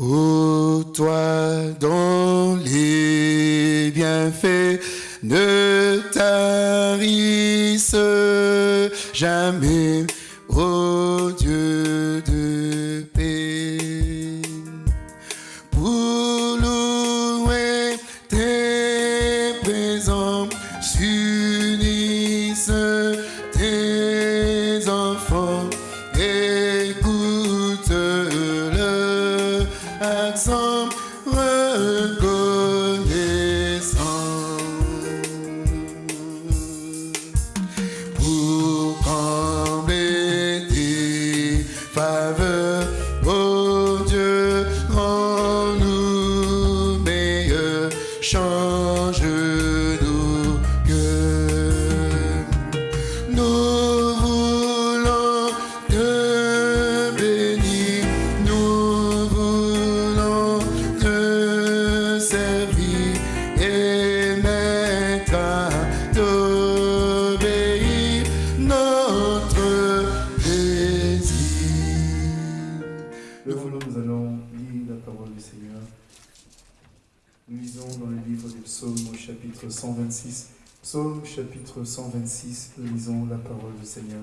Ô toi dont les bienfaits ne tarissent jamais, Levons-nous, nous allons lire la parole du Seigneur. Nous lisons dans le livre des psaumes au chapitre 126. Psaume chapitre 126, nous lisons la parole du Seigneur.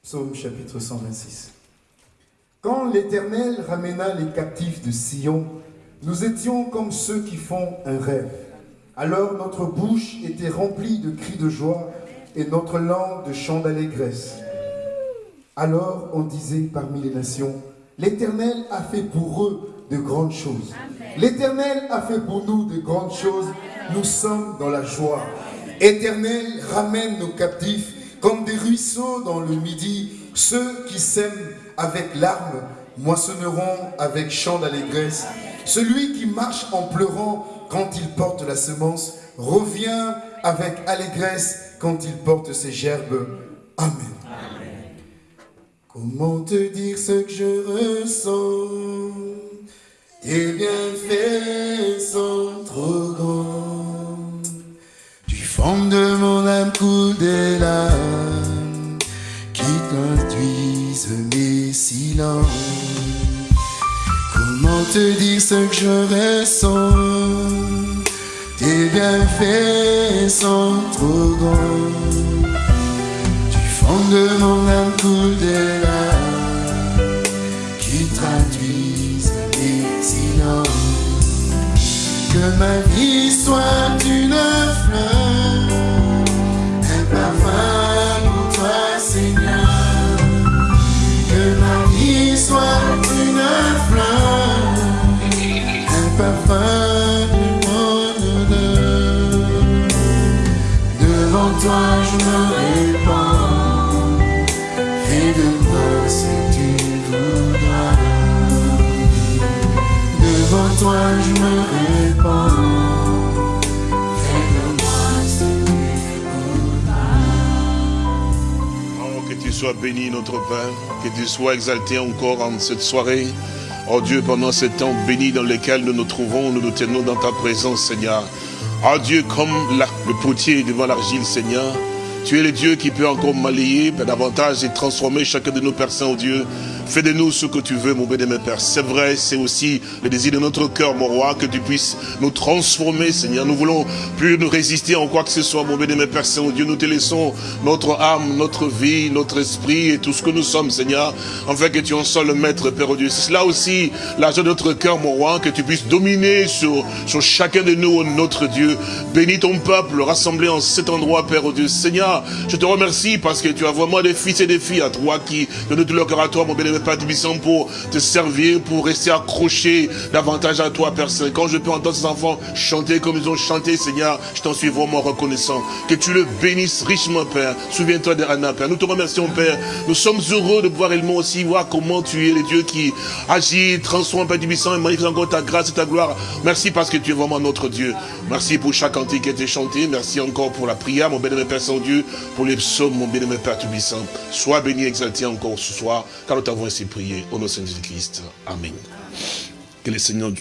Psaume chapitre 126. Quand l'Éternel ramena les captifs de Sion, nous étions comme ceux qui font un rêve. Alors notre bouche était remplie de cris de joie et notre langue de chants d'allégresse. Alors on disait parmi les nations, l'Éternel a fait pour eux de grandes choses. L'Éternel a fait pour nous de grandes choses. Nous sommes dans la joie. Éternel, ramène nos captifs comme des ruisseaux dans le midi. Ceux qui sèment avec larmes moissonneront avec chant d'allégresse. Celui qui marche en pleurant quand il porte la semence revient avec allégresse quand il porte ses gerbes. Amen. Comment te dire ce que je ressens? Tes bienfaits sont trop grands. Du fond de mon âme coule des larmes qui conduisent mes silences. Comment te dire ce que je ressens? Tes bienfaits sont trop grands. Du fond de mon âme coule des larmes qui traduisent mes silences. Que ma vie soit une fleur, un parfum pour toi, Seigneur. Que ma vie soit une fleur, un parfum toi, je me répands, fais de moi ce que tu voudras. Devant toi je me répands. Fais de moi ce que tu voudras. Que tu sois béni, notre Père, que tu sois exalté encore en cette soirée. Oh Dieu, pendant ce temps béni dans lequel nous nous trouvons, nous nous tenons dans ta présence, Seigneur. Oh Dieu, comme le potier devant l'argile, Seigneur, tu es le Dieu qui peut encore malayer davantage et transformer chacun de nos personnes, oh Dieu. Fais de nous ce que tu veux, mon béni, Père. C'est vrai, c'est aussi le désir de notre cœur, mon roi, que tu puisses nous transformer, Seigneur. Nous voulons plus nous résister en quoi que ce soit, mon béni, Père Saint-Dieu. Nous te laissons notre âme, notre vie, notre esprit et tout ce que nous sommes, Seigneur, afin que tu en sois le maître, Père Dieu. C'est cela aussi, l'argent de notre cœur, mon roi, que tu puisses dominer sur, sur chacun de nous, notre Dieu. Bénis ton peuple rassemblé en cet endroit, Père Dieu. Seigneur, je te remercie parce que tu as vraiment des fils et des filles à toi qui donnent tout leur cœur à toi, mon béni, Père Tibissant, pour te servir, pour rester accroché davantage à toi, Père Saint. Quand je peux entendre ces enfants chanter comme ils ont chanté, Seigneur, je t'en suis vraiment reconnaissant. Que tu le bénisses richement, Père. Souviens-toi de Anna, Père. Nous te remercions, Père. Nous sommes heureux de pouvoir également aussi voir comment tu es le Dieu qui agit, transforme, Père Tibissant, et manifeste encore ta grâce et ta gloire. Merci parce que tu es vraiment notre Dieu. Merci pour chaque cantique qui a été chanté. Merci encore pour la prière, mon béni, Père Saint-Dieu, pour les psaumes, mon béni, Père Tibissant. Sois béni, exalté encore ce soir, car nous t'avons ainsi prié. Au nom de Jésus-Christ. Amen. Que le Seigneur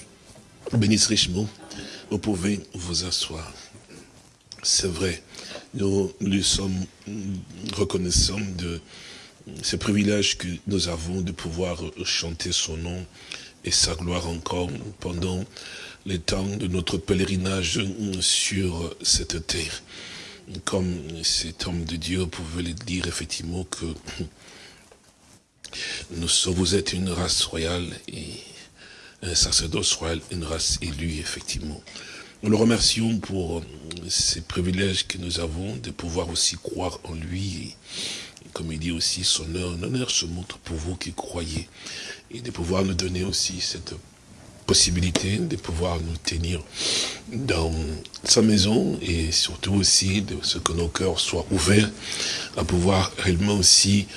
bénisse richement. Vous pouvez vous asseoir. C'est vrai, nous lui sommes reconnaissants de ce privilège que nous avons de pouvoir chanter son nom et sa gloire encore pendant les temps de notre pèlerinage sur cette terre. Comme cet homme de Dieu pouvait le dire effectivement que nous vous êtes une race royale et un sacerdoce royal, une race élue, effectivement. Nous le remercions pour ces privilèges que nous avons de pouvoir aussi croire en lui. Comme il dit aussi, son honneur se montre pour vous qui croyez. Et de pouvoir nous donner aussi cette possibilité de pouvoir nous tenir dans sa maison et surtout aussi de ce que nos cœurs soient ouverts à pouvoir réellement aussi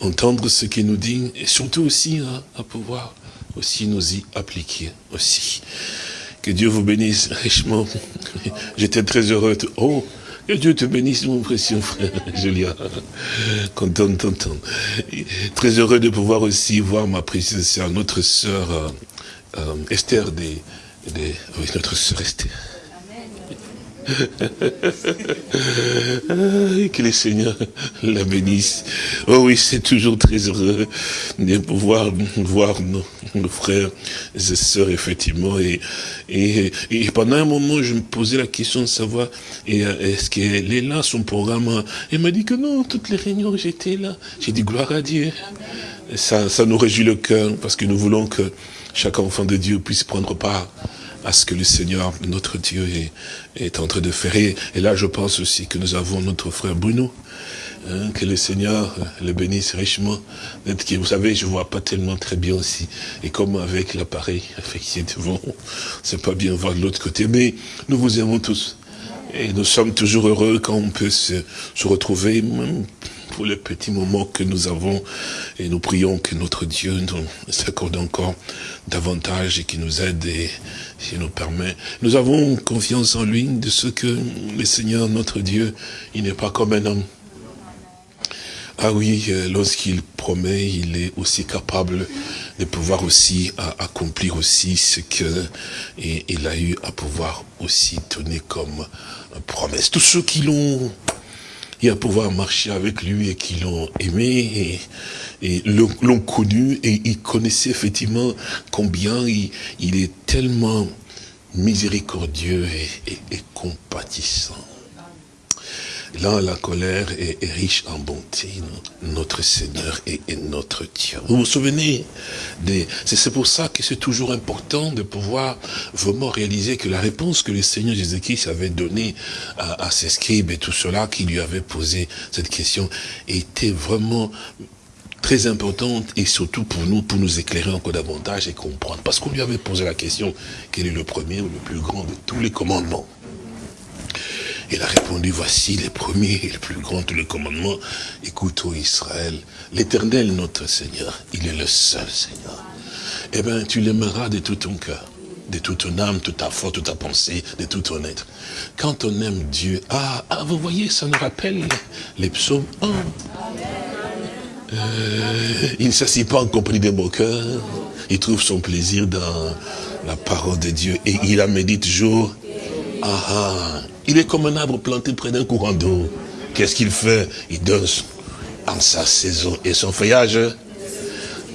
entendre ce qu'il nous dit et surtout aussi hein, à pouvoir aussi nous y appliquer aussi. Que Dieu vous bénisse richement. J'étais très heureux. Oh, que Dieu te bénisse, mon précieux frère Julien. Content de. Très heureux de pouvoir aussi voir ma précieuse sœur, notre sœur euh, euh, Esther, des, des, oui, notre sœur Esther. Ah, que le Seigneur la bénisse. Oh oui, c'est toujours très heureux de pouvoir voir nos, frères et sœurs, effectivement. Et, et, pendant un moment, je me posais la question de savoir, est-ce qu'elle est là, son programme Elle m'a dit que non, toutes les réunions, j'étais là. J'ai dit gloire à Dieu. Ça, ça nous réjouit le cœur, parce que nous voulons que chaque enfant de Dieu puisse prendre part à ce que le Seigneur, notre Dieu, est, est en train de faire. Et, là, je pense aussi que nous avons notre frère Bruno, hein, que le Seigneur le bénisse richement. Vous savez, je vois pas tellement très bien aussi. Et comme avec l'appareil, effectivement, c'est pas bien voir de l'autre côté. Mais nous vous aimons tous. Et nous sommes toujours heureux quand on peut se, se retrouver, pour les petits moments que nous avons. Et nous prions que notre Dieu nous s'accorde encore davantage et qui nous aide et s'il nous permet. Nous avons confiance en lui de ce que le Seigneur, notre Dieu, il n'est pas comme un homme. Ah oui, lorsqu'il promet, il est aussi capable de pouvoir aussi accomplir aussi ce que il a eu à pouvoir aussi donner comme promesse. Tous ceux qui l'ont et à pouvoir marcher avec lui et qui l'ont aimé et, l'ont connu et ils connaissaient effectivement combien il, est tellement miséricordieux et compatissant. Là, la colère est, riche en bonté. Notre Seigneur est, est notre Dieu. Vous vous souvenez C'est pour ça que c'est toujours important de pouvoir vraiment réaliser que la réponse que le Seigneur Jésus-Christ avait donnée à, à ses scribes et tout cela, qui lui avait posé cette question, était vraiment très importante et surtout pour nous, pour nous éclairer encore davantage et comprendre. Parce qu'on lui avait posé la question, quel est le premier ou le plus grand de tous les commandements il a répondu, voici les premiers et les plus grands tous les commandements. Écoute, ô Israël, l'éternel notre Seigneur, il est le seul Seigneur. Eh bien, tu l'aimeras de tout ton cœur, de toute ton âme, toute ta foi, toute ta pensée, de tout ton être. Quand on aime Dieu, ah, ah vous voyez, ça nous rappelle les psaumes 1. Euh, il ne s'assied pas en compagnie des moqueurs. Il trouve son plaisir dans la parole de Dieu. Et il la médite jour. Ah, ah. Il est comme un arbre planté près d'un courant d'eau. Qu'est-ce qu'il fait? Il donne en sa saison et son feuillage.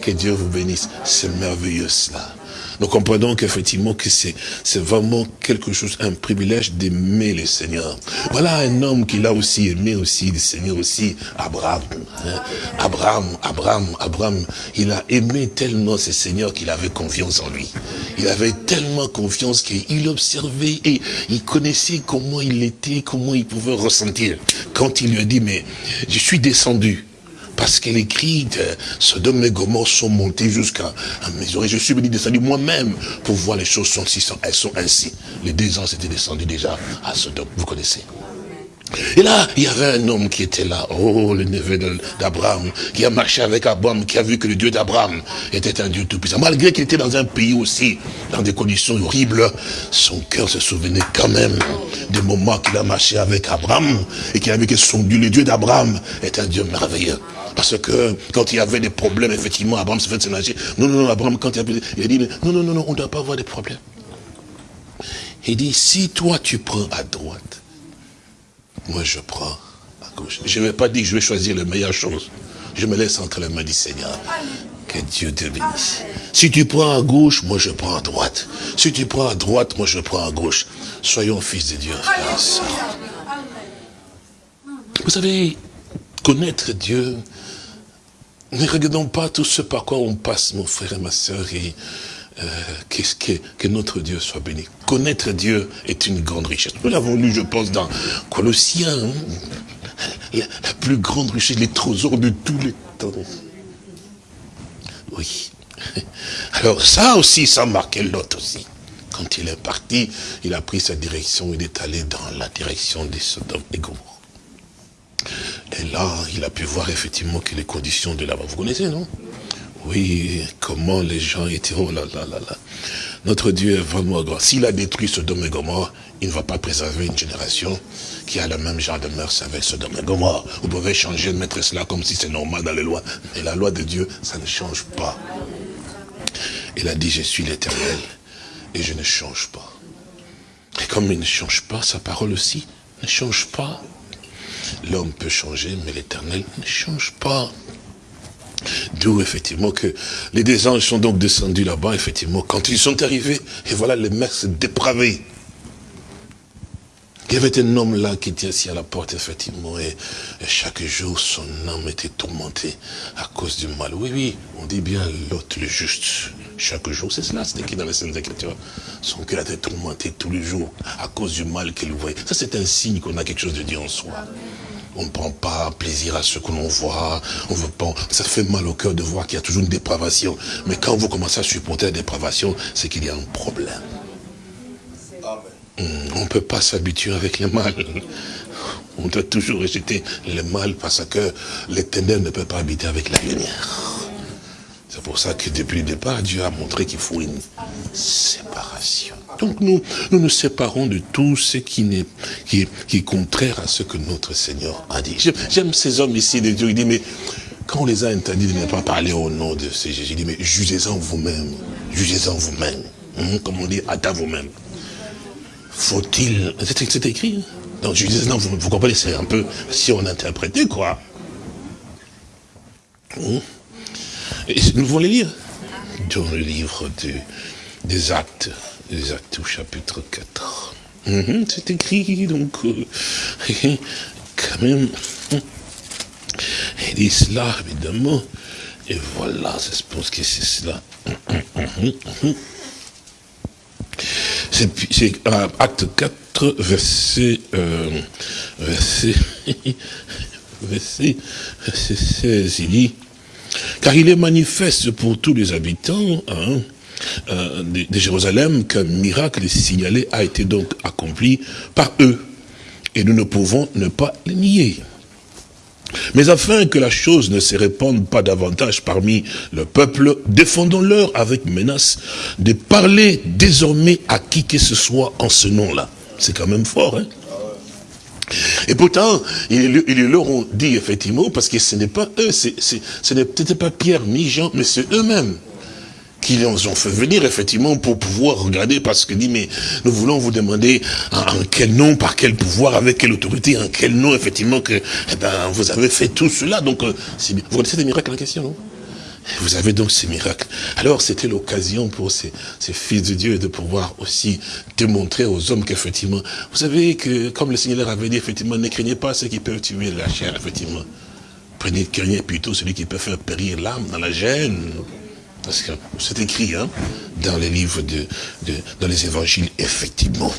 Que Dieu vous bénisse. C'est merveilleux cela. Nous comprenons qu'effectivement que c'est vraiment quelque chose, un privilège d'aimer le Seigneur. Voilà un homme qui l'a aussi aimé aussi, le Seigneur aussi, Abraham. Hein. Abraham, Abraham, Abraham, il a aimé tellement ce Seigneur qu'il avait confiance en lui. Il avait tellement confiance qu'il observait et il connaissait comment il était, comment il pouvait ressentir. Quand il lui a dit, mais je suis descendu parce qu'elle écrit, Sodome et Gomorre sont montés jusqu'à mes oreilles. Je suis venu descendu moi-même pour voir les choses sont, elles sont ainsi. Les deux ans étaient descendus déjà à Sodome. Vous connaissez. Et là, il y avait un homme qui était là, oh, le neveu d'Abraham, qui a marché avec Abraham, qui a vu que le Dieu d'Abraham était un Dieu tout-puissant. Malgré qu'il était dans un pays aussi, dans des conditions horribles, son cœur se souvenait quand même des moments qu'il a marché avec Abraham, et qu'il a vu que son Dieu, le Dieu d'Abraham, est un Dieu merveilleux. Parce que quand il y avait des problèmes, effectivement, Abraham se fait sénager. Non, non, non, Abraham, quand il a, il a dit, non, non, non, non, on ne doit pas avoir de problèmes. Il dit, si toi tu prends à droite, moi je prends à gauche. Je ne vais pas dire que je vais choisir la meilleure chose. je me laisse entre les mains du Seigneur. Que Dieu te bénisse. Si tu prends à gauche, moi je prends à droite. Si tu prends à droite, moi je prends à gauche. Soyons fils de Dieu, frères. Vous savez, connaître Dieu, ne regardons pas tout ce par quoi on passe, mon frère et ma soeur, et euh, qu'est-ce que, que notre Dieu soit béni. Connaître Dieu est une grande richesse. Nous l'avons lu, je pense, dans Colossiens. hein. La, la plus grande richesse, les trésors de tous les temps. Oui. Alors ça aussi, ça marquait l'autre aussi. Quand il est parti, il a pris sa direction, il est allé dans la direction des Sodome et Gomorrhe. Et là, il a pu voir effectivement que les conditions de là-bas, vous connaissez, non? Oui, comment les gens étaient, oh là là là là. Notre Dieu est vraiment grand. S'il a détruit Sodome et Gomorre, il ne va pas préserver une génération qui a le même genre de mœurs avec Sodome et Gomorre. Vous pouvez changer, mettre cela comme si c'est normal dans les lois. Mais la loi de Dieu, ça ne change pas. Il a dit, je suis l'éternel et je ne change pas. Et comme il ne change pas, sa parole aussi ne change pas. L'homme peut changer, mais l'éternel ne change pas. D'où effectivement que les deux anges sont donc descendus là-bas, effectivement, quand ils sont arrivés, et voilà les mers dépravés. Il y avait un homme là qui était assis à la porte, effectivement, et, chaque jour son âme était tourmentée à cause du mal. Oui, oui, on dit bien l'autre, le juste. Chaque jour, c'est cela, c'est écrit dans les Saintes Écritures. Son cœur était tourmenté tous les jours à cause du mal qu'il voyait. Ça, c'est un signe qu'on a quelque chose de Dieu en soi. On ne prend pas plaisir à ce que l'on voit. On veut pas. Ça fait mal au cœur de voir qu'il y a toujours une dépravation. Mais quand vous commencez à supporter la dépravation, c'est qu'il y a un problème. Hum, On ne peut pas s'habituer avec le mal. On doit toujours rejeter le mal parce que les ténèbres ne peuvent pas habiter avec la lumière. C'est pour ça que depuis le départ, Dieu a montré qu'il faut une séparation. Donc nous, nous séparons de tout ce qui, est, contraire à ce que notre Seigneur a dit. J'aime- ces hommes ici de Dieu. Il dit, mais quand on les a interdits de ne pas parler au nom de ce Jésus, il dit, mais jugez-en vous-même. Jugez-en vous-même. Hum, Comme on dit, à vous-même. Faut-il... C'est écrit. hein. Donc jugez-en, vous, vous comprenez, c'est un peu si on interprétait, quoi. Hum. Et nous voulons les lire dans le livre de- des actes, des actes au chapitre 4. Mhm, C'est écrit, donc, euh, quand même, il dit cela, évidemment, et voilà, je pense que c'est cela. C'est euh, acte 4, verset, euh, verset, verset, verset 16, il dit, car il est manifeste pour tous les habitants hein, euh, de, de Jérusalem qu'un miracle signalé a été donc accompli par eux. Et nous ne pouvons ne pas le nier. Mais afin que la chose ne se répande pas davantage parmi le peuple, défendons-leur avec menace de parler désormais à qui que ce soit en ce nom-là. C'est quand même fort, hein et pourtant, ils, leur ont dit effectivement, parce que ce n'est pas eux, c'est- c'est- ce n'est peut-être pas Pierre ni Jean, mais c'est eux-mêmes qui les ont fait venir effectivement pour pouvoir regarder, parce que dit, mais nous voulons vous demander en, quel nom, par quel pouvoir, avec quelle autorité, en quel nom effectivement que eh ben, vous avez fait tout cela. Donc, euh, c'est vous connaissez les miracles en question, non? Vous avez donc ces miracles. Alors c'était l'occasion pour ces, ces fils de Dieu de pouvoir aussi démontrer aux hommes qu'effectivement, vous savez que comme le Seigneur avait dit, effectivement, ne craignez pas ceux qui peuvent tuer la chair, effectivement. Prenez, craignez plutôt celui qui peut faire périr l'âme dans la gêne. Parce que c'est écrit hein, dans les livres de, de dans les évangiles, effectivement.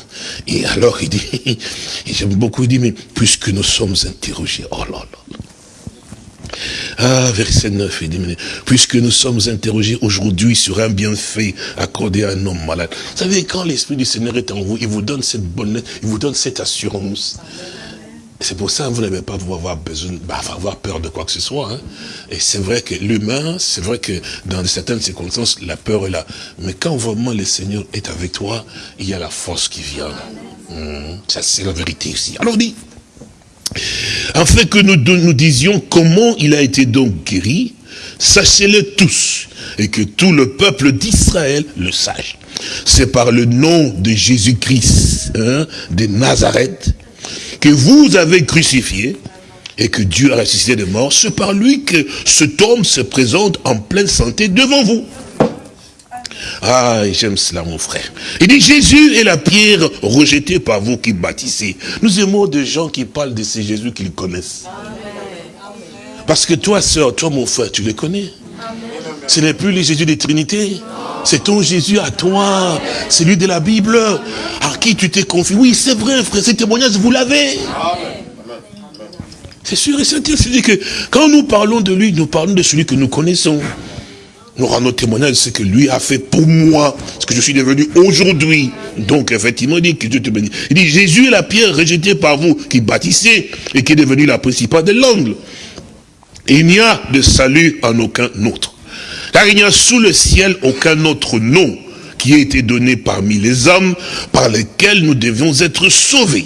Et alors il dit, j'aime beaucoup, il dit, mais puisque nous sommes interrogés, oh là là, ah, verset 9, il dit, mais puisque nous sommes interrogés aujourd'hui sur un bienfait accordé à un homme malade. Vous savez, quand l'Esprit du Seigneur est en vous, il vous donne cette bonne il vous donne cette assurance. C'est pour ça que vous n'avez pas avoir besoin, bah, avoir peur de quoi que ce soit. hein. Et c'est vrai que l'humain, c'est vrai que dans certaines circonstances, la peur est là. Mais quand vraiment le Seigneur est avec toi, il y a la force qui vient. Hum, Ça, c'est la vérité aussi. Alors, dit, afin que nous, nous disions comment il a été donc guéri, sachez-le tous, et que tout le peuple d'Israël le sache. C'est par le nom de Jésus-Christ, hein, de Nazareth, que vous avez crucifié, et que Dieu a ressuscité de mort, c'est par lui que cet homme se présente en pleine santé devant vous. Ah, j'aime cela, mon frère. Il dit, Jésus est la pierre rejetée par vous qui bâtissez. Nous aimons des gens qui parlent de ces Jésus qu'ils connaissent. Parce que toi, sœur, toi, mon frère, tu les connais. Ce n'est plus le Jésus des Trinités. C'est ton Jésus à toi. C'est lui de la Bible. À qui tu t'es confié. Oui, c'est vrai, frère. Ces témoignages, vous l'avez. C'est sûr et certain. C'est-à-dire que quand nous parlons de lui, nous parlons de celui que nous connaissons. Nous rendons témoignage de ce que lui a fait pour moi, ce que je suis devenu aujourd'hui. Donc, effectivement, il dit que Dieu te bénisse. Il dit, Jésus est la pierre rejetée par vous, qui bâtissez, et qui est devenue la principale de l'angle. Il n'y a de salut en aucun autre. Car il n'y a sous le ciel aucun autre nom qui ait été donné parmi les hommes par lesquels nous devions être sauvés.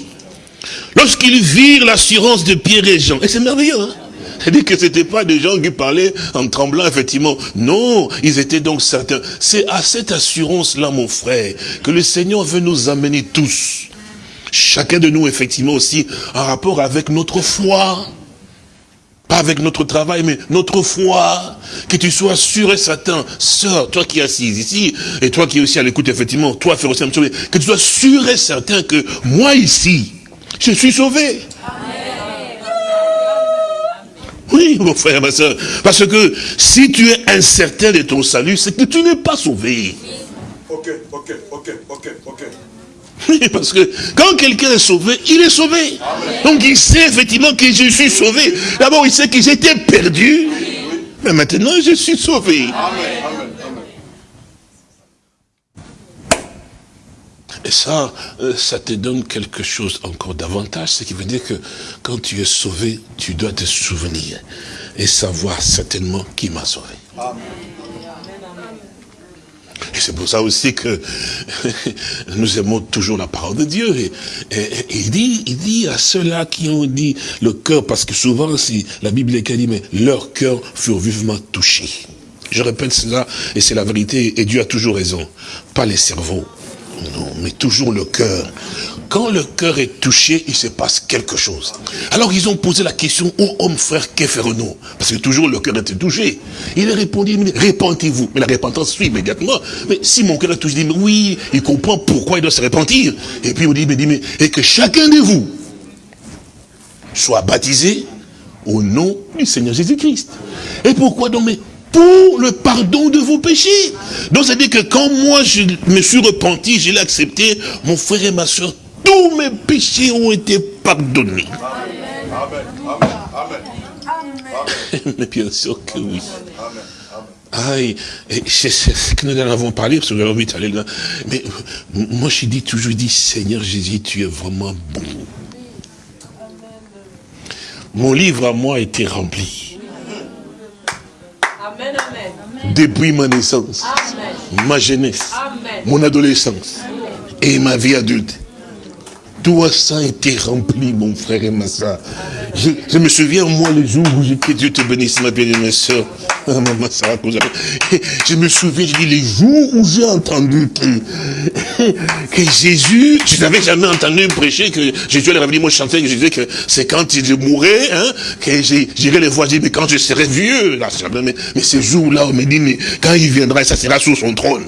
Lorsqu'ils virent l'assurance de Pierre et Jean, et c'est merveilleux, hein c'est-à-dire que ce n'étaient pas des gens qui parlaient en tremblant, effectivement. Non, ils étaient donc certains. C'est à cette assurance-là, mon frère, que le Seigneur veut nous amener tous. Chacun de nous, effectivement, aussi, en rapport avec notre foi. Pas avec notre travail, mais notre foi. Que tu sois sûr et certain, sœur, toi qui es assise ici, et toi qui es aussi à l'écoute, effectivement, toi, frère aussi, que tu sois sûr et certain que moi ici, je suis sauvé. Oui, mon frère, ma soeur. Parce que si tu es incertain de ton salut, c'est que tu n'es pas sauvé. Ok, ok, ok, ok, ok. Oui, parce que quand quelqu'un est sauvé, il est sauvé. Donc il sait effectivement que je suis sauvé. D'abord, il sait que j'étais perdu. Mais maintenant, je suis sauvé. Amen. Et ça, euh, ça te donne quelque chose encore davantage, ce qui veut dire que quand tu es sauvé, tu dois te souvenir et savoir certainement qui m'a sauvé. Et c'est pour ça aussi que nous aimons toujours la parole de Dieu. Et, il, dit, il dit à ceux-là qui ont dit le cœur, parce que souvent, si la Bible est dit, mais leur cœur furent vivement touchés. Je répète cela, et c'est la vérité, et Dieu a toujours raison. Pas les cerveaux, non, mais toujours le cœur. Quand le cœur est touché, il se passe quelque chose. Alors ils ont posé la question, oh homme frère, que ferons-nous Parce que toujours le cœur était touché. Il a répondu, répentez-vous. Mais la repentance suit immédiatement. Mais si mon cœur est touché, il dit, oui, il comprend pourquoi il doit se repentir. Et puis il dit, mais, mais et que chacun de vous soit baptisé au nom du Seigneur Jésus-Christ. Et pourquoi donc pour le pardon de vos péchés. Donc, c'est-à-dire que quand moi, je me suis repenti, je l'ai accepté, mon frère et ma soeur, tous mes péchés ont été pardonnés. Amen. Amen. Amen. Mais bien sûr que oui. Aïe, c'est ce que nous en avons parlé, parce que j'avais envie d'aller là. Mais moi, je dis toujours, je dis, Seigneur Jésus, tu es vraiment bon. Mon livre à moi a Depuis ma naissance, ma jeunesse, mon adolescence et ma vie adulte. Tout ça a été rempli, mon frère et ma soeur. Je, me souviens, moi, le jour où j'étais, Dieu te bénisse, ma bien-aimée soeur. Je me souviens, je dis, les jours où j'ai entendu que, Jésus, je n'avais jamais entendu prêcher que Jésus allait revenir, moi je chantais, je disais que c'est quand il mourrait, hein, que j'irai le voir, je dis, mais quand je serai vieux, là, mais, mais ce jour-là, on me dit, mais quand il viendra, ça sera sous son trône.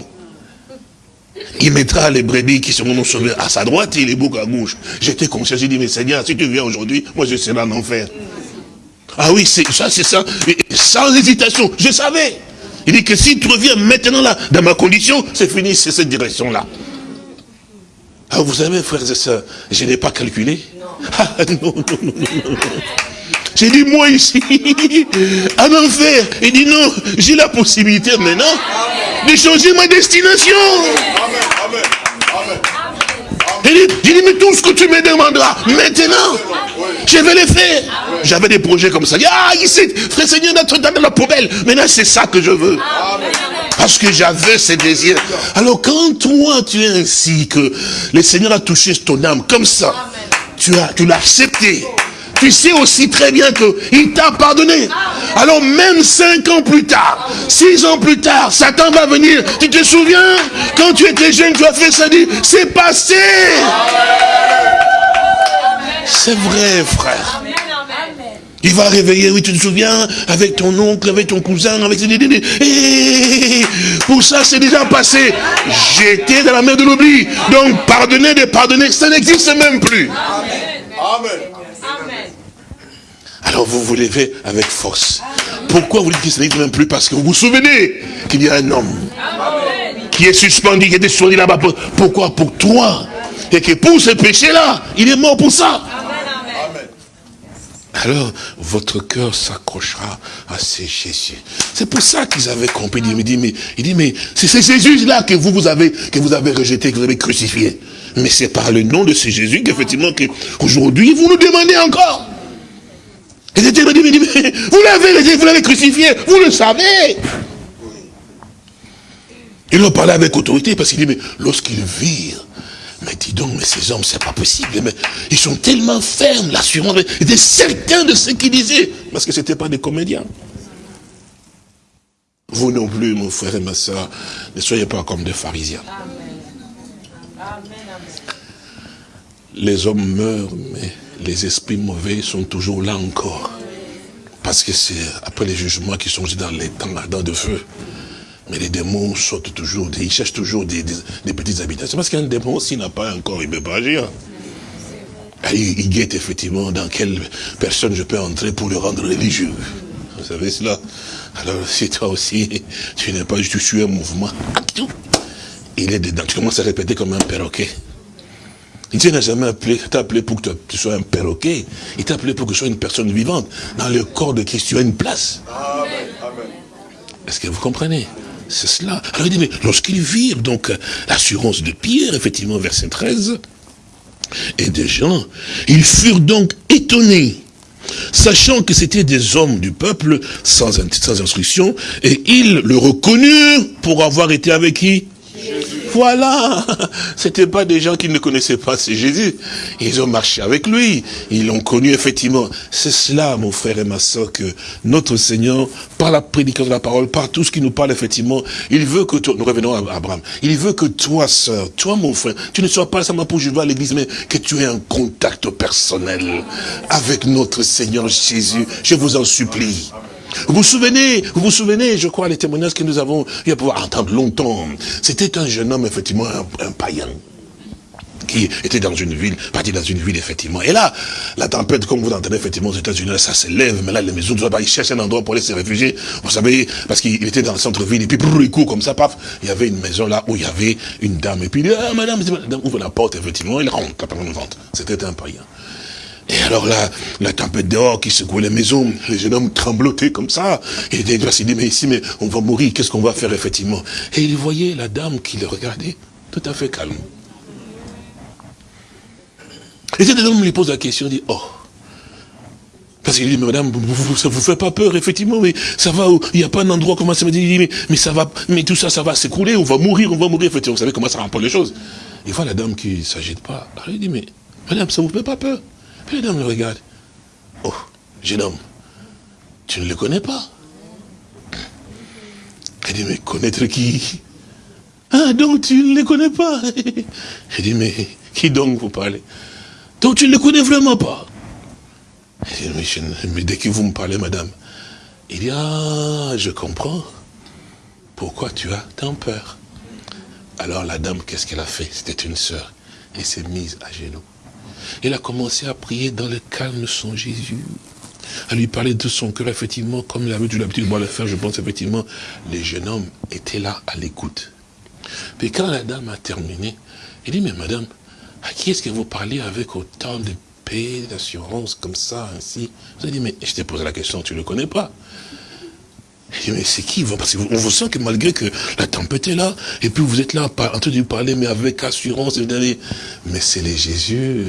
Il mettra les brebis qui seront sauvés à sa droite et les boucs à gauche. J'étais conscient, j'ai dit, mais Seigneur, si tu viens aujourd'hui, moi je serai en enfer. Ah oui, c'est ça, c'est ça. sans hésitation, je savais. Il dit que si tu reviens maintenant là, dans ma condition, c'est fini, c'est cette direction-là. Ah, vous savez, frères et sœurs, je n'ai pas calculé. Ah, non, non, non, non. J'ai dit, moi ici, en enfer. Il dit, non, j'ai la possibilité maintenant de changer ma destination. J'ai dit, mais tout ce que tu me demanderas, maintenant, je vais le faire. J'avais des projets comme ça. Ah, ici, frère Seigneur, dans la poubelle. Maintenant, c'est ça que je veux. Parce que j'avais ces désirs. Alors, quand toi, tu es ainsi, que le Seigneur a touché ton âme, comme ça, tu as, tu l'as accepté tu sais aussi très bien qu'il t'a pardonné. Alors même cinq ans plus tard, six ans plus tard, Satan va venir. Tu te souviens? Quand tu étais jeune, tu as fait ça, dit, c'est passé. C'est vrai, frère. Il va réveiller, oui, tu te souviens, avec ton oncle, avec ton cousin, avec... Et pour ça, c'est déjà passé. J'étais dans la mer de l'oubli. Donc, pardonner, de pardonner, ça n'existe même plus. Amen. Alors, vous vous levez avec force. Pourquoi vous dites que ça n'existe même plus Parce que vous vous souvenez qu'il y a un homme qui est suspendu, qui était suspendu là-bas. Pourquoi? Pour toi. Et que pour ce péché-là, il est mort pour ça. Alors, votre cœur s'accrochera à ces Jésus. C'est pour ça qu'ils avaient compris. Il me dit, mais, il dit, mais c'est ces Jésus-là que vous, vous avez, que vous avez rejeté, que vous avez crucifié. Mais c'est par le nom de ce Jésus qu'effectivement, qu'aujourd'hui, vous nous demandez encore. Et vous l'avez, vous l'avez crucifié, vous le savez. Il en parlait avec autorité parce qu'il dit, mais lorsqu'ils virent mais dis donc, mais ces hommes, c'est pas possible. Mais ils sont tellement fermes, l'assurance. Ils étaient certains de ce qu'ils disaient. Parce que c'était pas des comédiens. Vous non plus, mon frère et ma soeur, ne soyez pas comme des pharisiens. Les hommes meurent, mais les esprits mauvais sont toujours là encore. Parce que c'est après les jugements qui sont dans les temps de feu. Mais les démons sortent toujours, ils cherchent toujours des, petites habitations. Parce qu'un démon, s'il n'a pas un corps, il ne peut pas agir. Il, il, guette effectivement dans quelle personne je peux entrer pour le rendre religieux. Vous savez cela? Alors si toi aussi, tu n'es pas, tu suis un mouvement, il est dedans. Tu commences à répéter comme un perroquet. Il n'a jamais appelé, t'a appelé pour que tu sois un perroquet. Il t'a appelé pour que tu sois une personne vivante. Dans le corps de Christ, tu as une place. Est-ce que vous comprenez? C'est cela. Alors il dit, mais lorsqu'ils virent donc l'assurance de Pierre, effectivement, verset 13, et des gens, ils furent donc étonnés, sachant que c'était des hommes du peuple sans, sans instruction, et ils le reconnurent pour avoir été avec qui? Voilà C'était pas des gens qui ne connaissaient pas c'est Jésus. Ils ont marché avec lui. Ils l'ont connu effectivement. C'est cela, mon frère et ma soeur, que notre Seigneur, par la prédication de la parole, par tout ce qui nous parle effectivement, il veut que toi, nous revenons à Abraham, il veut que toi, sœur, toi, mon frère, tu ne sois pas seulement pour juger à l'église, mais que tu aies un contact personnel avec notre Seigneur Jésus. Je vous en supplie. Vous vous souvenez, vous vous souvenez, je crois, les témoignages que nous avons eu à pouvoir entendre longtemps. C'était un jeune homme, effectivement, un, païen qui était dans une ville, parti dans une ville, effectivement. Et là, la tempête, comme vous l'entendez, effectivement, aux États-Unis, ça s'élève, mais là, les maisons, il cherche un endroit pour aller se réfugier. Vous savez, parce qu'il était dans le centre-ville, et puis, il court comme ça, paf, il y avait une maison là où il y avait une dame, et puis il dit, ah, madame, madame, ouvre la porte, effectivement, il rentre. C'était un païen. Et alors là, la tempête dehors qui secouait les maisons, les jeunes hommes tremblotaient comme ça. Et il dit, mais ici, mais on va mourir, qu'est-ce qu'on va faire effectivement? Et il voyait la dame qui le regardait, tout à fait calme. Et cet homme lui pose la question, il dit, oh, parce qu'il dit, mais madame, vous, ça vous fait pas peur, effectivement, mais ça va, il n'y a pas un endroit, comment ça me dit, mais, mais ça va, mais tout ça, ça va s'écrouler, on va mourir, on va mourir, effectivement, vous savez comment ça rend les choses. Il voit la dame qui ne s'agite pas. Alors il dit, mais madame, ça vous fait pas peur? Puis l'homme le regarde. Oh, jeune homme, tu ne le connais pas. Il dit, mais connaître qui? Ah, donc tu ne le connais pas Il dit, mais qui donc vous parlez? Donc tu ne le connais vraiment pas Il dit, mais, dès que vous me parlez, madame, il dit, ah, je comprends. Pourquoi tu as tant peur? Alors la dame, qu'est-ce qu'elle a fait? C'était une sœur. Elle s'est mise à genoux. Il a commencé à prier dans le calme son Jésus, à lui parler de son cœur, effectivement, comme il avait eu l'habitude de le faire, je pense, effectivement, les jeunes hommes étaient là à l'écoute. Puis quand la dame a terminé, il dit, mais madame, à qui est-ce que vous parlez avec autant de paix, d'assurance, comme ça, ainsi? Vous avez dit, mais je t'ai posé la question, tu ne le connais pas mais c'est qui Parce qu'on vous sent que malgré que la tempête est là, et puis vous êtes là en train de parler, mais avec assurance, mais c'est les Jésus,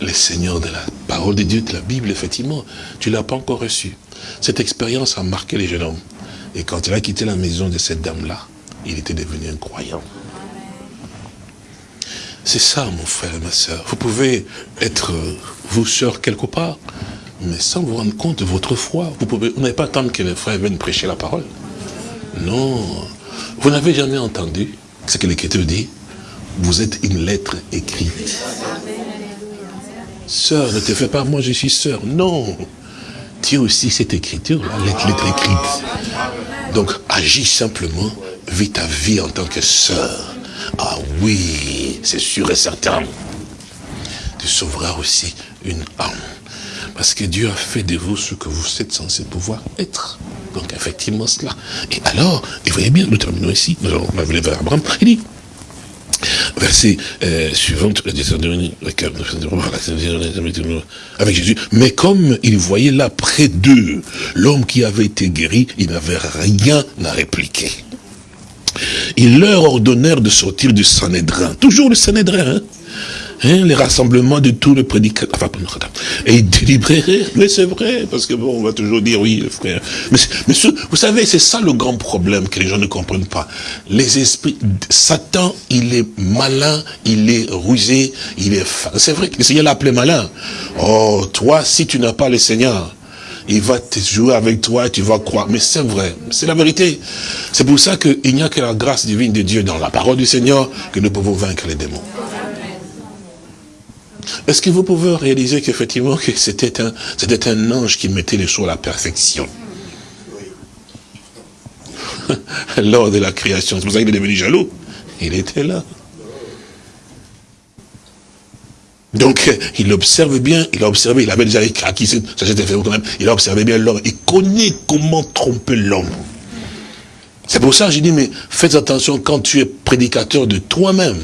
les seigneurs de la parole de Dieu, de la Bible, effectivement. Tu ne l'as pas encore reçu. Cette expérience a marqué les jeunes hommes. Et quand il a quitté la maison de cette dame-là, il était devenu un croyant. C'est ça, mon frère et ma soeur. Vous pouvez être, vous, sœur, quelque part, mais sans vous rendre compte de votre foi. Vous vous n'avez pas attendre que les frères viennent prêcher la parole. Non. Vous n'avez jamais entendu ce que l'Écriture dit Vous êtes une lettre écrite. Sœur, ne te fais pas, moi je suis sœur. Non. Tiens aussi cette écriture, la lettre, lettre écrite. Donc, agis simplement, vis ta vie en tant que sœur. Ah oui, c'est sûr et certain. Tu sauveras aussi une âme. Parce que Dieu a fait de vous ce que vous êtes censé pouvoir être. Donc effectivement cela. Et alors, et voyez bien, nous terminons ici, nous allons aller vers Abraham, il dit, verset euh, suivant, avec Jésus, mais comme il voyait là près d'eux l'homme qui avait été guéri, il n'avait rien à répliquer. Ils leur ordonnèrent de sortir du Sanhédrin. Toujours le Sanhédrin, hein Hein, les rassemblements de tous les prédicateurs, enfin, et ils délibéreraient, mais c'est vrai, parce que bon, on va toujours dire oui, frère. Mais, mais vous savez, c'est ça le grand problème que les gens ne comprennent pas. Les esprits, Satan, il est malin, il est rusé, il est, c'est vrai que le Seigneur l'a appelé malin. Oh, toi, si tu n'as pas le Seigneur, il va te jouer avec toi, tu vas croire. Mais c'est vrai, c'est la vérité. C'est pour ça qu'il n'y a que la grâce divine de Dieu dans la parole du Seigneur que nous pouvons vaincre les démons. Est-ce que vous pouvez réaliser qu'effectivement que c'était un, ange qui mettait les choses à la perfection? Lors de la création. C'est pour ça qu'il est devenu jaloux. Il était là. Donc, il observe bien, il a observé, il avait déjà acquis ça fait quand il a observé bien l'homme, il connaît comment tromper l'homme. C'est pour ça que j'ai dit, mais faites attention quand tu es prédicateur de toi-même.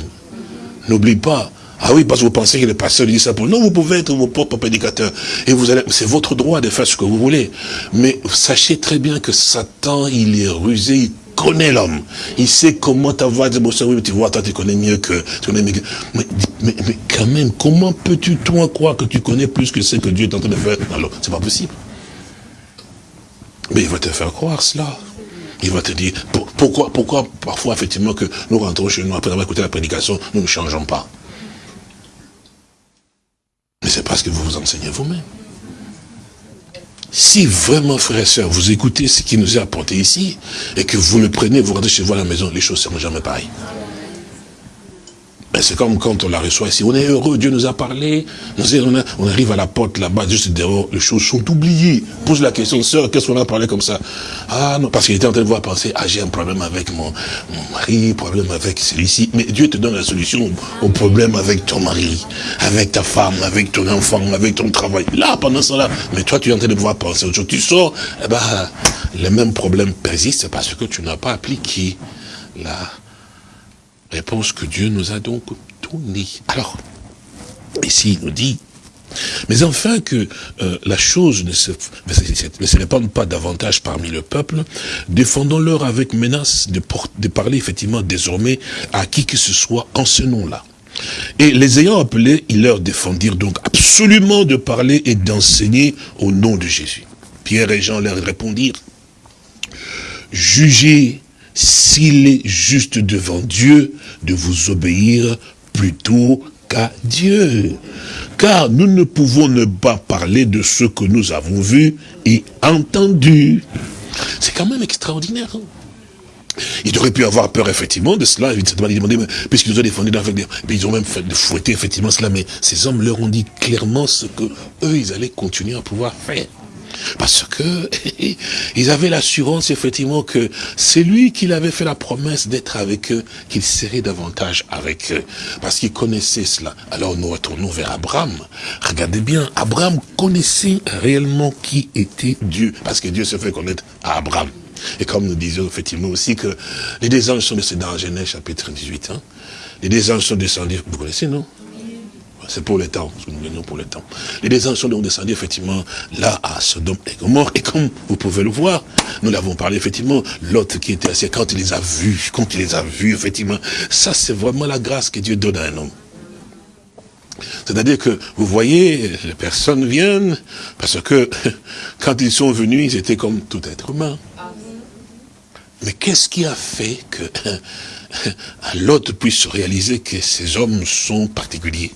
N'oublie pas, ah oui, parce que vous pensez que le pasteur dit ça pour... Non, vous pouvez être vos propres prédicateurs. Et vous allez... C'est votre droit de faire ce que vous voulez. Mais sachez très bien que Satan, il est rusé, il connaît l'homme. Il sait comment t'avoir des émotions. Oui, tu vois, toi, tu connais mieux que... Tu connais mieux que... Mais, mais, mais quand même, comment peux-tu, toi, croire que tu connais plus que ce que Dieu est en train de faire? Alors, c'est pas possible. Mais il va te faire croire cela. Il va te dire, pourquoi, pourquoi parfois, effectivement, que nous rentrons chez nous, après avoir écouté la prédication, nous ne changeons pas? Mais c'est parce que vous vous enseignez vous-même. Si vraiment, frères et sœurs, vous écoutez ce qui nous est apporté ici, et que vous le prenez, vous rentrez chez vous à la maison, les choses seront jamais pareilles. Ben, c'est comme quand on la reçoit ici. On est heureux, Dieu nous a parlé. On, arrive à la porte là-bas, juste dehors, les choses sont oubliées. Pose la question, sœur, qu'est-ce qu'on a parlé comme ça? Ah non, parce qu'il était en train de voir penser, ah j'ai un problème avec mon, mon mari, problème avec celui-ci. Mais Dieu te donne la solution au problème avec ton mari, avec ta femme, avec ton enfant, avec ton travail. Là, pendant cela, mais toi tu es en train de voir penser autre chose. Tu sors, eh ben, les mêmes problèmes persistent parce que tu n'as pas appliqué la Réponse que Dieu nous a donc donnée. Alors, ici il nous dit, mais enfin que euh, la chose ne se, ne se répande pas davantage parmi le peuple, défendons-leur avec menace de, de parler effectivement désormais à qui que ce soit en ce nom-là. Et les ayant appelés, ils leur défendirent donc absolument de parler et d'enseigner au nom de Jésus. Pierre et Jean leur répondirent, jugez s'il est juste devant Dieu de vous obéir plutôt qu'à Dieu. Car nous ne pouvons ne pas parler de ce que nous avons vu et entendu. C'est quand même extraordinaire. Hein. il aurait pu avoir peur, effectivement, de cela. Il demandé, puisqu'ils ont défendu, ils ont même fouetter, effectivement, cela. Mais ces hommes leur ont dit clairement ce que eux, ils allaient continuer à pouvoir faire. Parce que ils avaient l'assurance effectivement que c'est lui qui avait fait la promesse d'être avec eux, qu'il serait davantage avec eux. Parce qu'il connaissait cela. Alors nous retournons vers Abraham. Regardez bien, Abraham connaissait réellement qui était Dieu. Parce que Dieu se fait connaître à Abraham. Et comme nous disions effectivement aussi que les deux anges sont descendus dans Genèse chapitre 18. Hein. Les deux anges sont descendus, vous connaissez non? C'est pour le temps, parce que nous venons pour le temps. Les anges sont donc descendus effectivement là à Sodome et Gomorre. Et comme vous pouvez le voir, nous l'avons parlé effectivement, l'autre qui était assis, quand il les a vus, quand il les a vus, effectivement, ça c'est vraiment la grâce que Dieu donne à un homme. C'est-à-dire que, vous voyez, les personnes viennent, parce que quand ils sont venus, ils étaient comme tout être humain. Mais qu'est-ce qui a fait que l'autre puisse réaliser que ces hommes sont particuliers?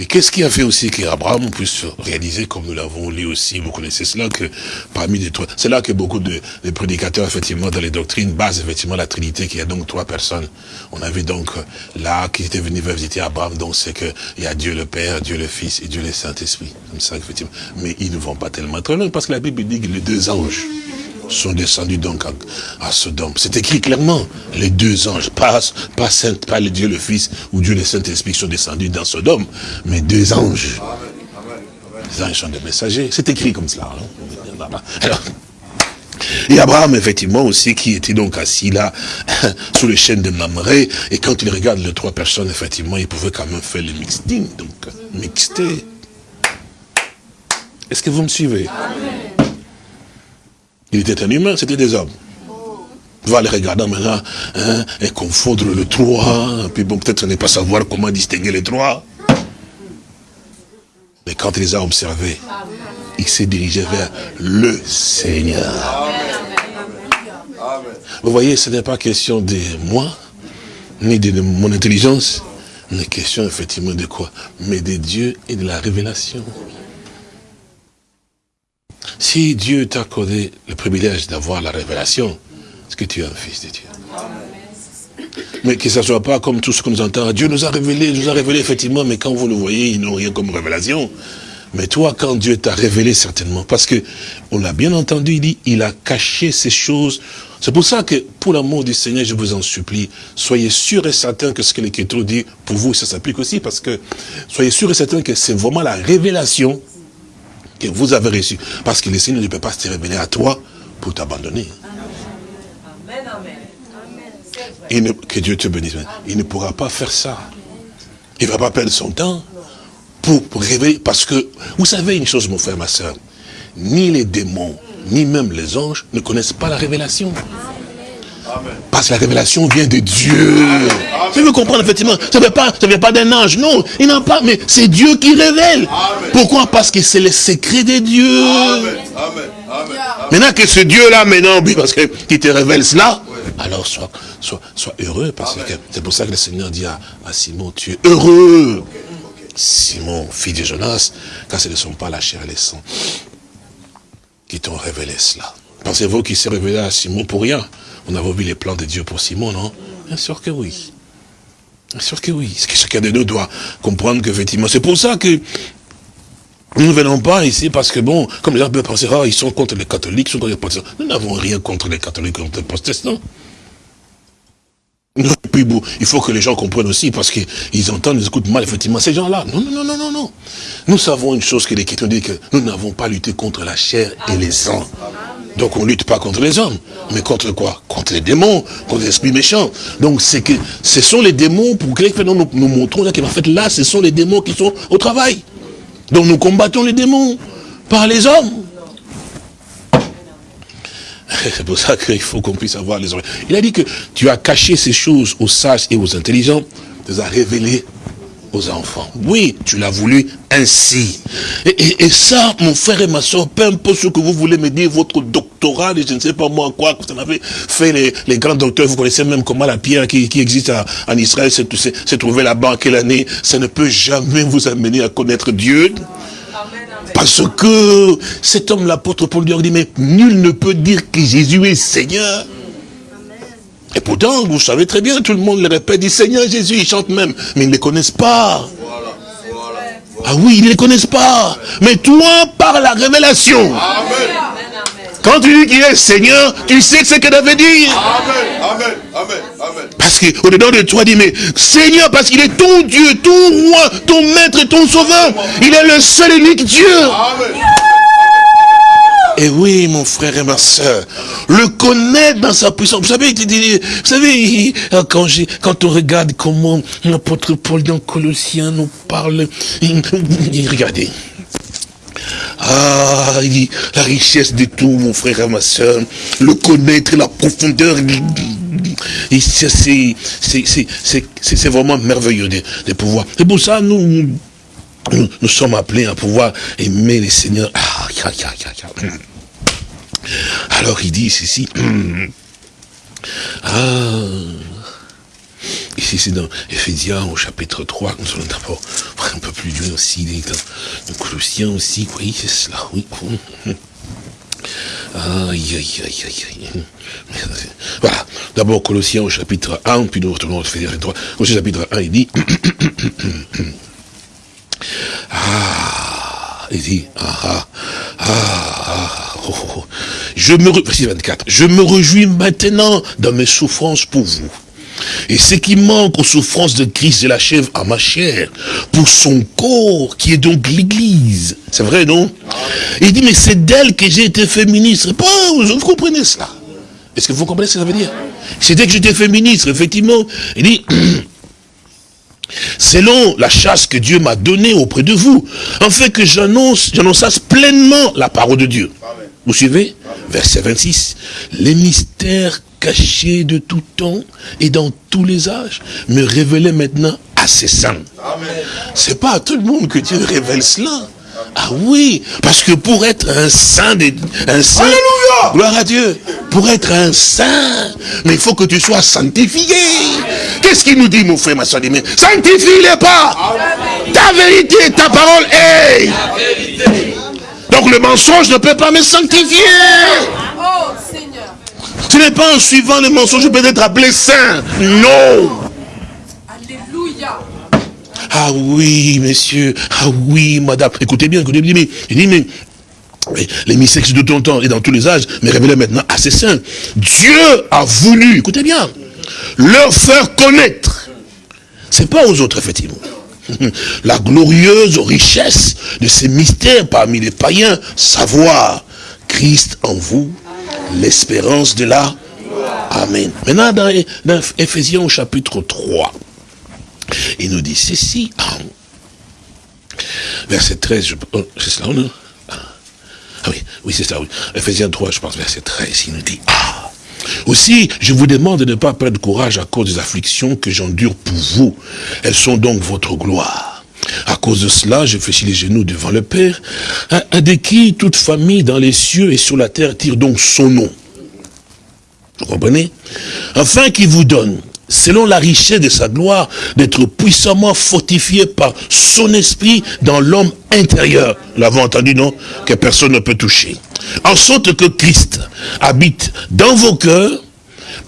Et qu'est-ce qui a fait aussi qu'Abraham puisse réaliser, comme nous l'avons lu aussi, vous connaissez cela, que parmi les trois, c'est là que beaucoup de, prédicateurs, effectivement, dans les doctrines, basent effectivement la Trinité, qu'il y a donc trois personnes. On avait donc là, qui était venu visiter Abraham, donc c'est que il y a Dieu le Père, Dieu le Fils et Dieu le Saint-Esprit. Comme ça, effectivement. Mais ils ne vont pas tellement très loin, parce que la Bible dit que les deux anges, sont descendus donc à, Sodome. C'est écrit clairement, les deux anges, pas, Saint, pas le Dieu le Fils ou Dieu le Saint-Esprit sont descendus dans Sodome, mais deux anges. Les anges sont des messagers. C'est écrit comme cela. hein. Alors, et Abraham, effectivement, aussi, qui était donc assis là, sous le chêne de Mamré, et quand il regarde les trois personnes, effectivement, il pouvait quand même faire le mixting, donc, mixter. Est-ce que vous me suivez? Il était un humain, c'était des hommes. On va les regarder maintenant, hein, et confondre le trois, puis bon, peut-être ne pas savoir comment distinguer les trois. Mais quand il les a observés, il s'est dirigé vers le Seigneur. Vous voyez, ce n'est pas question de moi, ni de mon intelligence, mais question effectivement de quoi? Mais de Dieu et de la révélation. Si Dieu t'a accordé le privilège d'avoir la révélation, est-ce que tu es un fils de Dieu? Mais que ça ne soit pas comme tout ce que nous entendons. Dieu nous a révélé, nous a révélé effectivement, mais quand vous le voyez, ils n'ont rien comme révélation. Mais toi, quand Dieu t'a révélé certainement, parce que on l'a bien entendu, il dit, il a caché ces choses. C'est pour ça que, pour l'amour du Seigneur, je vous en supplie, soyez sûr et certain que ce que l'Écriture dit, pour vous, ça s'applique aussi, parce que soyez sûr et certain que c'est vraiment la révélation que vous avez reçue. Parce que le Seigneur ne peut pas se révéler à toi pour t'abandonner. Amen, amen. Il ne- que Dieu te bénisse. Il ne pourra pas faire ça. Il ne va pas perdre son temps pour, pour révéler. Parce que, vous savez une chose, mon frère, ma soeur, ni les démons, ni même les anges ne connaissent pas la révélation. Parce que la révélation vient de Dieu. Vous veux comprendre, effectivement, ça ne vient pas, pas d'un ange, non, il n'en a pas, mais c'est Dieu qui révèle. Pourquoi? Parce que c'est le secret de Dieu. Maintenant que ce Dieu-là, maintenant, oui, parce que qui te révèle cela, alors sois, sois, sois heureux, parce que c'est pour ça que le Seigneur dit à, à Simon, tu es heureux. Simon, fils de Jonas, car ce ne sont pas la chair et le sang qui t'ont révélé cela. Pensez-vous qu'il s'est révélé à Simon pour rien? On avait vu les plans de Dieu pour Simon, non? Bien sûr que oui. Bien sûr que oui. C'est que chacun de nous doit comprendre qu'effectivement, c'est pour ça que nous ne venons pas ici parce que bon, comme les gens peuvent penser, ah, ils sont contre les catholiques, ils sont contre les protestants. Nous n'avons rien contre les catholiques, contre les protestants. Non, et puis bon, il faut que les gens comprennent aussi, parce qu'ils entendent, ils écoutent mal, effectivement, ces gens-là. Non, non, non, non, non, non. Nous savons une chose que l'Écriture dit, que nous n'avons pas lutté contre la chair et les sangs. Donc on ne lutte pas contre les hommes, mais contre quoi? Contre les démons, contre les esprits méchants. Donc c'est que ce sont les démons, pour que nous, nous, montrons là, qu'en fait là, ce sont les démons qui sont au travail. Donc nous combattons les démons par les hommes. C'est pour ça qu'il faut qu'on puisse avoir les oreilles. Il a dit que tu as caché ces choses aux sages et aux intelligents, tu les as révélées aux enfants. Oui, tu l'as voulu ainsi. Et, ça, mon frère et ma soeur, peu importe ce que vous voulez me dire, votre doctorat, je ne sais pas moi quoi, vous en avez fait les, les grands docteurs, vous connaissez même comment la pierre qui, qui existe en Israël s'est trouvée là-bas quelle année, ça ne peut jamais vous amener à connaître Dieu. Parce que cet homme, l'apôtre Paul lui a dit, mais nul ne peut dire que Jésus est Seigneur. Et pourtant, vous savez très bien, tout le monde le répète, dit Seigneur Jésus, ils chantent même, mais ils ne les connaissent pas. Ah oui, ils ne les connaissent pas. Mais toi, par la révélation, quand tu dis qu'il est Seigneur, tu sais ce que ça veut dire. Amen, amen, amen, amen. Parce qu'au-dedans de toi, dis, mais Seigneur, parce qu'il est ton Dieu, ton roi, ton maître, ton sauveur. Il est le seul et unique Dieu. Amen. Et oui, mon frère et ma soeur, le connaître dans sa puissance. Vous savez, vous savez, il- quand, quand on regarde comment l'apôtre Paul dans Colossiens nous parle, regardez. Ah, il dit, la richesse de tout, mon frère et ma soeur, le connaître, la profondeur. C'est- vraiment merveilleux de, pouvoir. C'est pour ça, nous, nous, nous sommes appelés à pouvoir aimer les seigneurs. Ah, ya, ya. Alors il dit ceci. Ah. Ici c'est dans Ephésiens au chapitre 3, nous allons d'abord un peu plus loin aussi, les- Colossiens aussi, oui, c'est cela, oui. Aïe, aïe, aïe, aïe. Voilà. D'abord, Colossiens au chapitre 1, puis nous retournons au chapitre 3. Colossiens chapitre 1, il dit, ah, il dit, ah, ah, ah, je me, verset 24, je me réjouis maintenant dans mes souffrances pour vous. Et ce qui manque aux souffrances de Christ, je l'achève à ma chair, pour son corps, qui est donc l'Église. C'est vrai, non? Il dit, mais c'est d'elle que j'ai été fait ministre. Vous comprenez cela? Est-ce que vous comprenez ce que ça veut dire? C'est dès que j'étais fait ministre, effectivement. Il dit, selon la chasse que Dieu m'a donnée auprès de vous, afin que j'annonce, j'annonçasse pleinement la parole de Dieu. Vous suivez Verset 26. Les mystères cachés de tout temps et dans tous les âges me révélaient maintenant à ses saints. C'est pas à tout le monde que Dieu révèle cela. Ah oui, parce que pour être un saint, des- un saint, gloire à Dieu, pour être un saint, mais il faut que tu sois sanctifié. Qu'est-ce qu'il nous dit, mon frère, ma soeur, sanctifie-les pas. Ta vérité, ta parole est. Donc le mensonge ne peut pas me sanctifier. Oh Seigneur. Ce n'est pas en suivant le mensonge que je peux être appelé saint. Non. Alléluia. Ah oui, monsieur. Ah oui, madame. Écoutez bien, écoutez bien. Il dit, mais mais les mystères de tout temps et dans tous les âges, mais révélés maintenant à ses saints. Dieu a voulu, écoutez bien, leur faire connaître. C'est pas aux autres, effectivement. La glorieuse richesse de ces mystères parmi les païens, savoir Christ en vous, l'espérance de la Amen. Maintenant, dans, dans Ephésiens chapitre 3, il nous dit ceci. Ah. Verset 13, je- oh, c'est cela, non? Ah Ah oui, oui, c'est ça, oui. Ephésiens 3, je pense, verset 13, il nous dit, ah, aussi, je vous demande de ne pas perdre courage à cause des afflictions que j'endure pour vous. Elles sont donc votre gloire. À cause de cela, je fléchis les genoux devant le Père, un de qui toute famille dans les cieux et sur la terre tire donc son nom. Vous comprenez? Afin qu'il vous donne, selon la richesse de sa gloire, d'être puissamment fortifié par son esprit dans l'homme intérieur. Nous l'avons entendu, non? Que personne ne peut toucher. En sorte que Christ habite dans vos cœurs,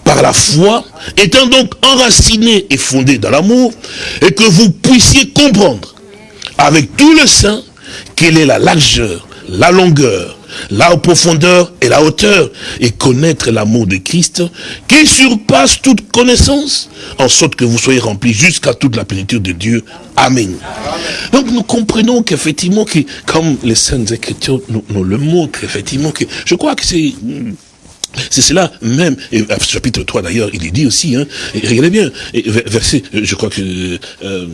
par la foi, étant donc enraciné et fondé dans l'amour, et que vous puissiez comprendre avec tout le sein quelle est la largeur, la longueur, la profondeur et la hauteur, et connaître l'amour de Christ qui surpasse toute connaissance, en sorte que vous soyez remplis jusqu'à toute la plénitude de Dieu. Amen. Donc nous comprenons qu'effectivement, que, comme les Saintes Écritures nous, nous le montrent, effectivement, que je crois que c'est... C'est cela même, et chapitre 3 d'ailleurs, il est dit aussi, hein, et regardez bien, et ver- verset, euh, je crois que, euh,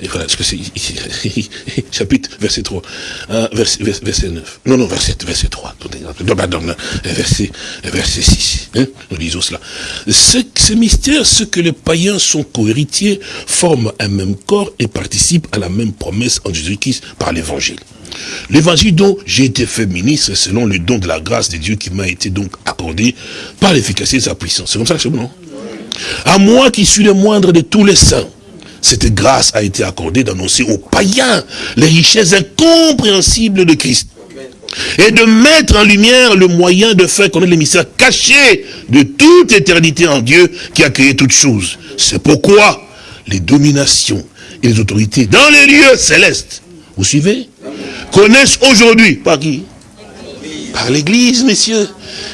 et voilà, ce que c'est, chapitre, verset 3, euh, verset, vers- verset 9, non, non, verset, verset 3, attendez, non, pardon, verset, verset 6, hein, nous lisons cela. Ce, ce mystère, ce que les païens sont cohéritiers, forment un même corps et participent à la même promesse en Jésus-Christ par l'évangile. L'évangile dont j'ai été fait ministre selon le don de la grâce de Dieu qui m'a été donc accordé par l'efficacité de sa puissance. C'est comme ça que c'est bon, non? À moi qui suis le moindre de tous les saints, cette grâce a été accordée d'annoncer aux païens les richesses incompréhensibles de Christ et de mettre en lumière le moyen de faire connaître les mystères cachés de toute éternité en Dieu qui a créé toutes choses. C'est pourquoi les dominations et les autorités dans les lieux célestes, vous suivez Connaissent aujourd'hui, par qui Par l'église, messieurs.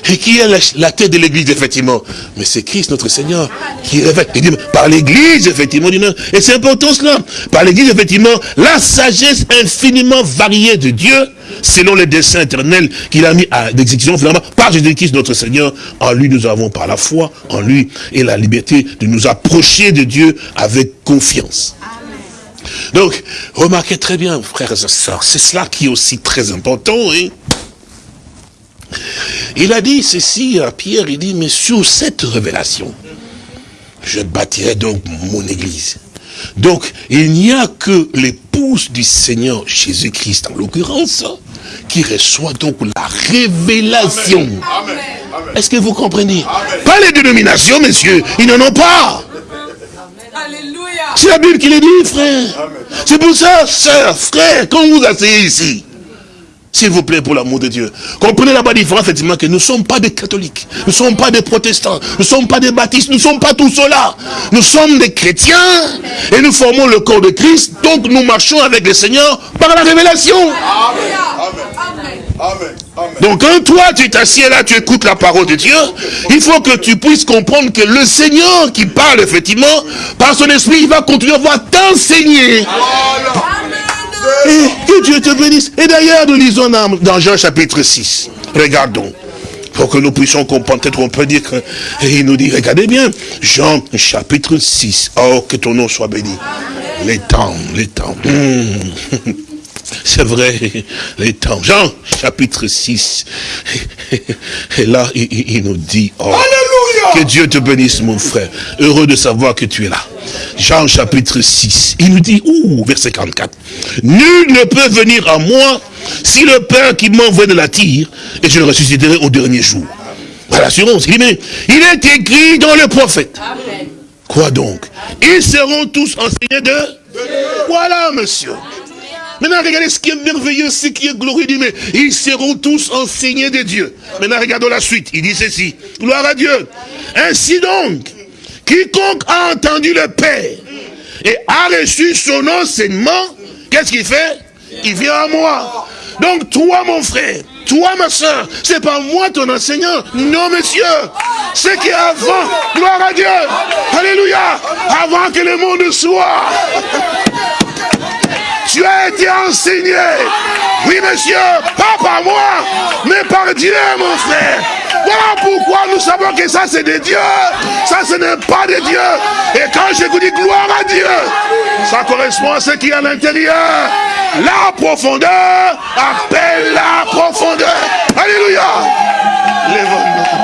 Et qui est la, tête de l'église, effectivement Mais c'est Christ, notre Seigneur, qui révèle. Il par l'église, effectivement. Et c'est important cela. Par l'église, effectivement, la sagesse infiniment variée de Dieu, selon les desseins éternels qu'il a mis à l'exécution, finalement, par Jésus-Christ, notre Seigneur. En lui, nous avons par la foi, en lui, et la liberté de nous approcher de Dieu avec confiance. Donc, remarquez très bien, frères et sœurs, c'est cela qui est aussi très important. Hein? Il a dit ceci à Pierre, il dit, mais sur cette révélation, je bâtirai donc mon église. Donc, il n'y a que l'épouse du Seigneur Jésus-Christ, en l'occurrence, qui reçoit donc la révélation. Est-ce que vous comprenez? Pas les dénominations, messieurs, ils n'en ont pas. C'est la Bible qui le dit, frère. C'est pour ça, sœur, frère, quand vous asseyez ici, s'il vous plaît, pour l'amour de Dieu. Comprenez là-bas différence, effectivement, que nous ne sommes pas des catholiques, nous ne sommes pas des protestants, nous ne sommes pas des baptistes, nous ne sommes pas tout cela. Nous sommes des chrétiens et nous formons le corps de Christ, donc nous marchons avec le Seigneur par la révélation. Amen. Amen. Amen. Donc quand toi tu t'assieds là, tu écoutes la parole de Dieu, il faut que tu puisses comprendre que le Seigneur qui parle effectivement, par son esprit, il va continuer à t'enseigner. Et que Dieu te bénisse. Et d'ailleurs, nous lisons dans, dans Jean chapitre 6. Regardons. Pour que nous puissions comprendre, peut-être on peut dire que, et il nous dit, regardez bien, Jean chapitre 6. Oh, que ton nom soit béni. Les temps, les temps. Hmm. C'est vrai, les temps. Jean chapitre 6. Et là, il, nous dit, oh, que Dieu te bénisse, mon frère. Heureux de savoir que tu es là. Jean chapitre 6. Il nous dit, ouh, verset 44. Nul ne peut venir à moi si le Père qui m'envoie ne l'attire, et je le ressusciterai au dernier jour. Voilà l'assurance. Il dit, mais il est écrit dans le prophète. Quoi donc? Ils seront tous enseignés de... Voilà, monsieur. Maintenant, regardez ce qui est merveilleux, ce qui est glorieux. Mais ils seront tous enseignés de Dieu. Maintenant, regardons la suite. Il dit ceci. Gloire à Dieu. Ainsi donc, quiconque a entendu le Père et a reçu son enseignement, qu'est-ce qu'il fait? Il vient à moi. Donc, toi, mon frère, toi, ma soeur, c'est pas moi ton enseignant. Non, monsieur. C'est qui avant. Gloire à Dieu. Alléluia. Avant que le monde soit. Tu as été enseigné. Oui, monsieur, pas par moi, mais par Dieu, mon frère. Voilà pourquoi nous savons que ça, c'est de Dieu. Ça, ce n'est pas de Dieu. Et quand je vous dis gloire à Dieu, ça correspond à ce qui est à l'intérieur. La profondeur appelle la profondeur. Alléluia. Lève-nous.